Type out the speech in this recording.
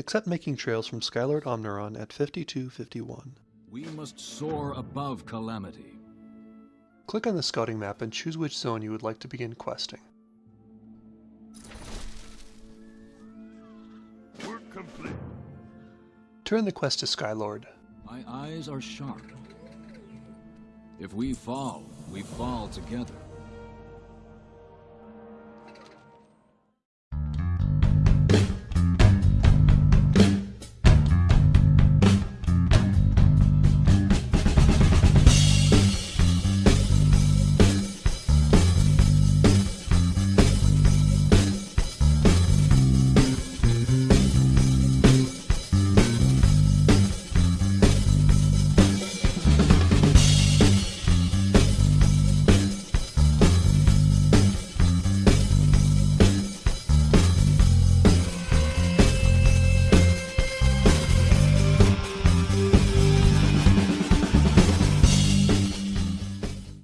except making trails from Skylord Omniron at 5251. We must soar above calamity. Click on the scouting map and choose which zone you would like to begin questing. Work complete. Turn the quest to Skylord. My eyes are sharp. If we fall, we fall together.